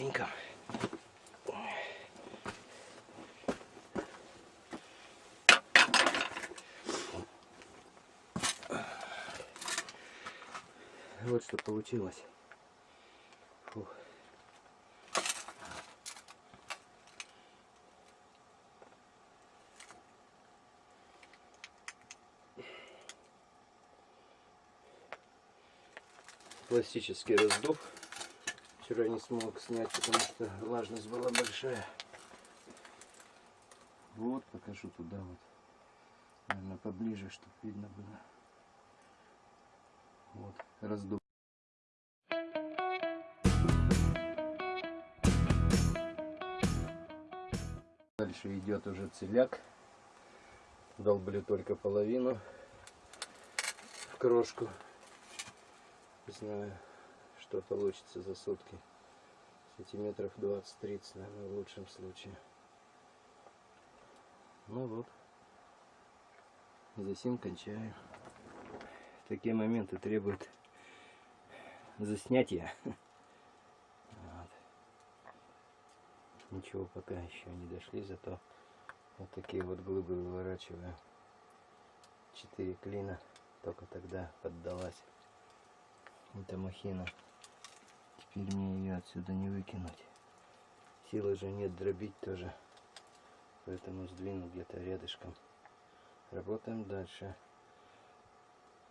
ступенькам. Вот что получилось. Фух. Классический раздув. Вчера не смог снять, потому что влажность была большая. Вот, покажу туда вот. Наверное, поближе, чтобы видно было. Вот, раздув. Дальше идет уже целяк. Долблю только половину в крошку. Не знаю, что получится за сутки. Сантиметров 20-30, наверное, в лучшем случае. Ну вот. Засим кончаю. Такие моменты требуют заснятия. Вот. Ничего пока еще не дошли, зато вот такие вот глыбы выворачиваю. Четыре клина только тогда поддалась. Это махина. Теперь мне ее отсюда не выкинуть. Силы же нет дробить тоже. Поэтому сдвину где-то рядышком. Работаем дальше.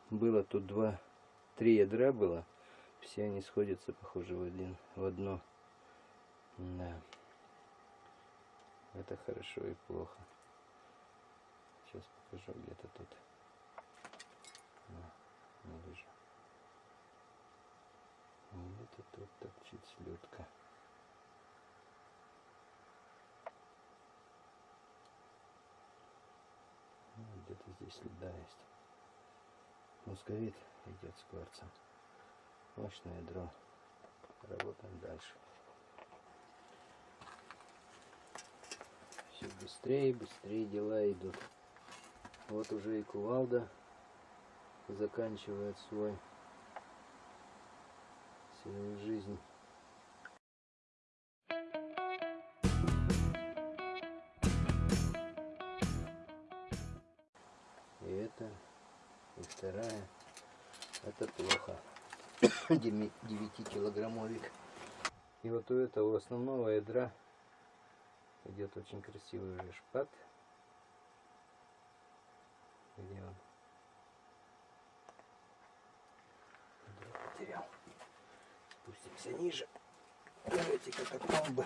Было тут два, три ядра было. Все они сходятся, похоже, в один, в одно. Да. Это хорошо и плохо. Сейчас покажу где-то тут. Не вижу. Где-то тут торчит слетка. Ну, где-то здесь следа есть. Мусковит идет с кварцем. Мощное ядро. Работаем дальше. Все быстрее, быстрее дела идут. Вот уже и кувалда заканчивает свой свою жизнь. И это, и вторая, это плохо. 9-килограммовик. И вот у этого основного ядра идет очень красивый шпат. Спустимся ниже. Эти катакомбы.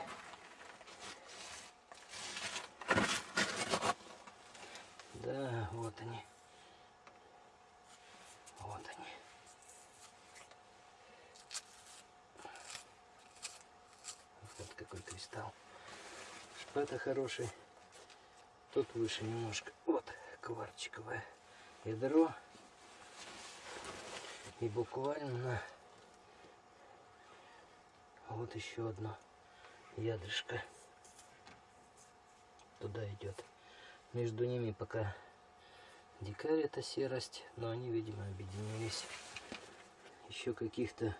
Да, вот они. Вот они. Вот какой кристалл. Шпата хороший. Тут выше немножко. Вот кварчиковое ядро. И буквально вот еще одно ядрышко туда идет. Между ними пока дикарь это серость, но они, видимо, объединились. Еще каких-то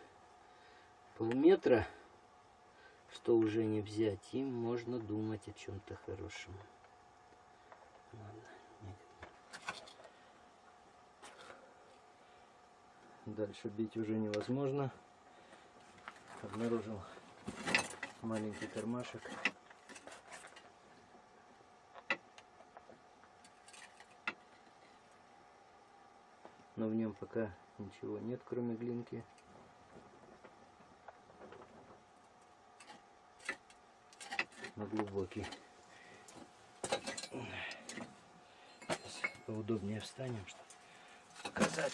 полметра, что уже не взять, им можно думать о чем-то хорошем. Ладно, нет. Дальше бить уже невозможно. Обнаружил маленький кармашек. Но в нем пока ничего нет, кроме глинки. Но глубокий. Сейчас поудобнее встанем, чтобы показать.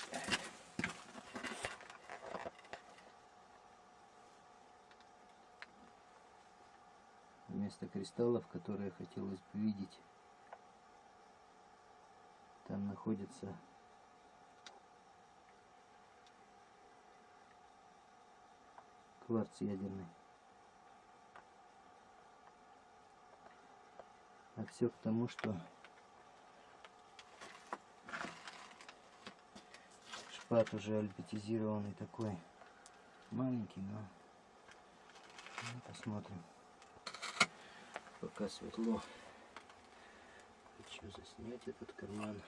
Кристаллов, которые хотелось бы видеть, там находится кварц ядерный. А все к тому, что шпат уже альбетизированный такой маленький, но Посмотрим. Пока светло. Хочу заснять этот карман.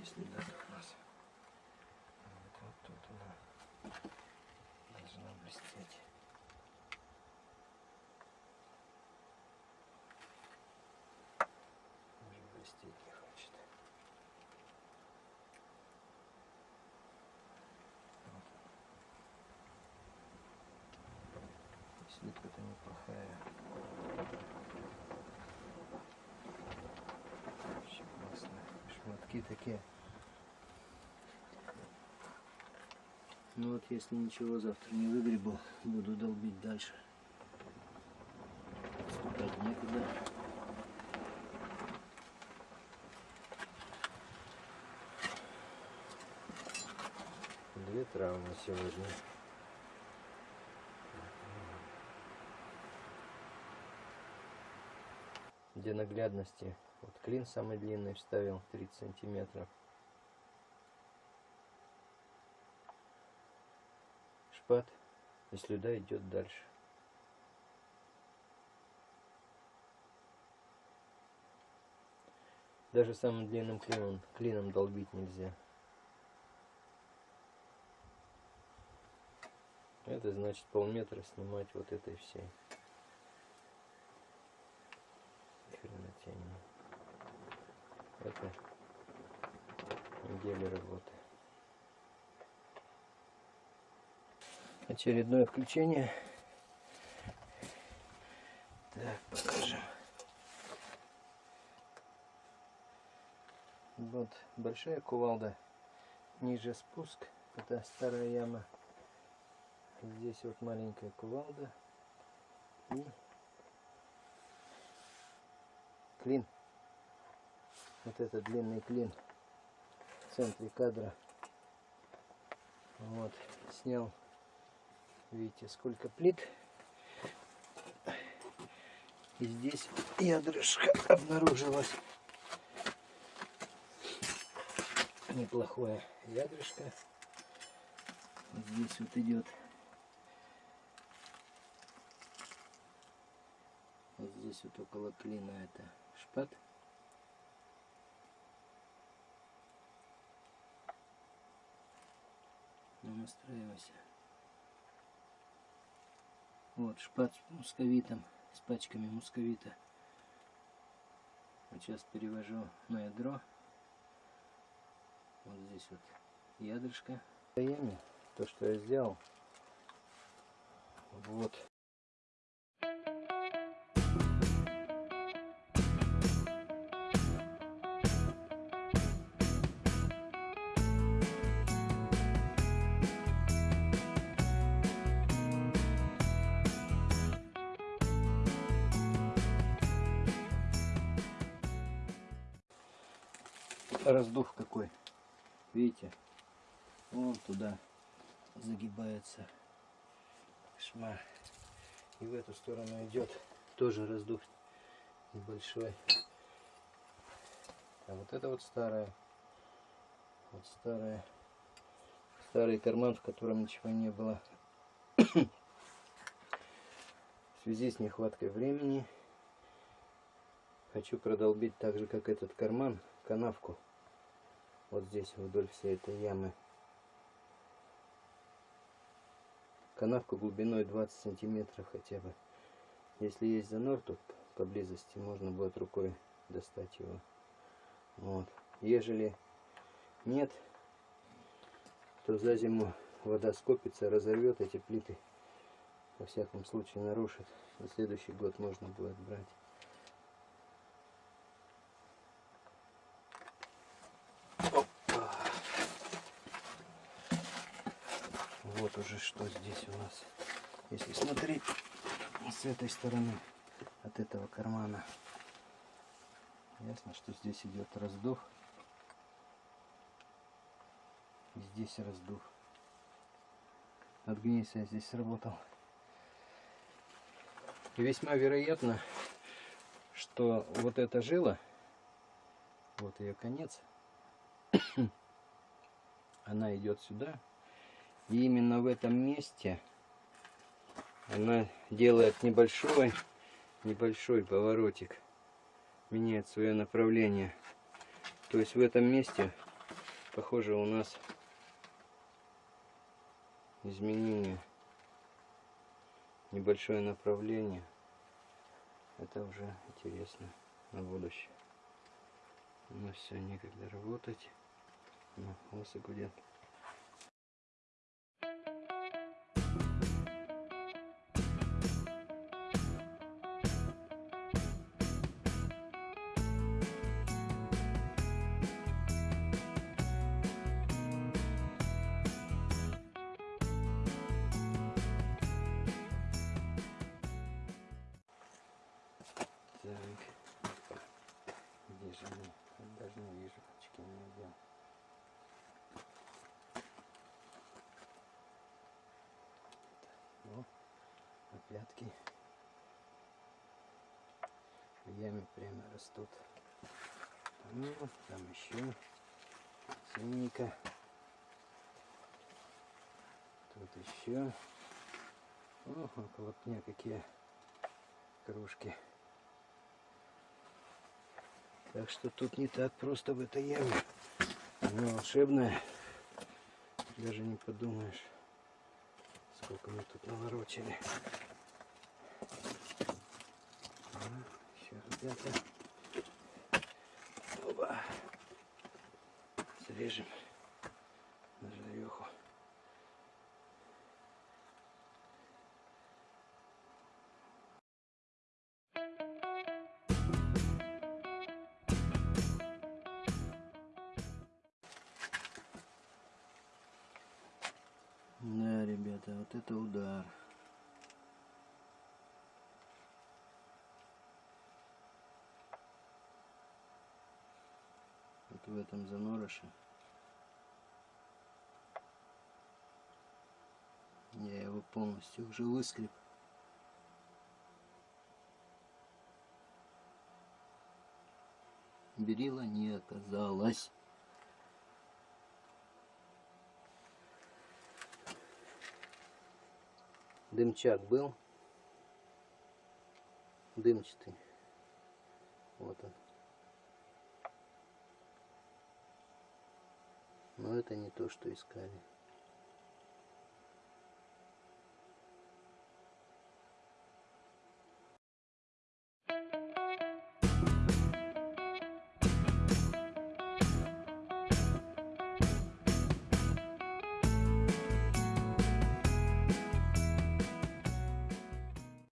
Если да, то у нас вот, вот тут она должна блестеть. Уже блестеть не хочет. Вот. Слитка-то неплохая. Вообще классно. Шматки такие. Ну вот если ничего завтра не выгребу, буду долбить дальше. Отступать некуда. Две травмы сегодня. Для наглядности, вот клин самый длинный вставил 30 сантиметров. Шпат и слюда идет дальше. Даже самым длинным клином, клином долбить нельзя. Это значит полметра снимать вот этой всей. Хренотень. Это неделя работы. Очередное включение. Так, покажем. Вот большая кувалда. Ниже спуск. Это старая яма. Здесь вот маленькая кувалда. И клин. Вот это длинный клин в центре кадра. Вот, снял. Видите, сколько плит. И здесь ядрышко обнаружилось. Неплохое ядрышко. Здесь вот идет Вот здесь вот около клина это шпат. Ну, настраивайся. Вот шпат с мусковитом, с пачками мусковита. Вот сейчас перевожу на ядро. Вот здесь вот ядрышко. То, что я сделал. Вот раздув какой. Видите? Вон туда загибается шма. И в эту сторону идет тоже раздув небольшой. А вот это вот старая. Вот старая. Старый карман, в котором ничего не было. в связи с нехваткой времени хочу продолбить так же, как этот карман, канавку вот здесь вдоль всей этой ямы. Канавку глубиной 20 сантиметров хотя бы. Если есть занор тут поблизости можно будет рукой достать его. Вот. Ежели нет то за зиму вода скопится разорвет эти плиты. Во всяком случае нарушит. На следующий год можно будет брать уже что здесь у нас. Если смотреть с этой стороны, от этого кармана, ясно, что здесь идет раздув. И здесь раздув. От гнейса я здесь сработал. И весьма вероятно, что вот эта жила, вот ее конец, она идет сюда и именно в этом месте она делает небольшой, небольшой поворотик, меняет свое направление. То есть в этом месте, похоже, у нас изменение, небольшое направление. Это уже интересно на будущее. Ну все, некогда работать. Ну, лосы гудят. В яме прямо растут. Ну, там еще синенько. Тут еще. О, около пня какие кружки. Так что тут не так просто в этой яме. Она волшебная. Даже не подумаешь, сколько мы тут наворочили. Еще, ребята. Оба. Срежем на жареху. Да, ребята, вот это удар. В этом занороше. Я его полностью уже выскреб. Берила не оказалось. Дымчак был. Дымчатый. Вот он. Это не то, что искали.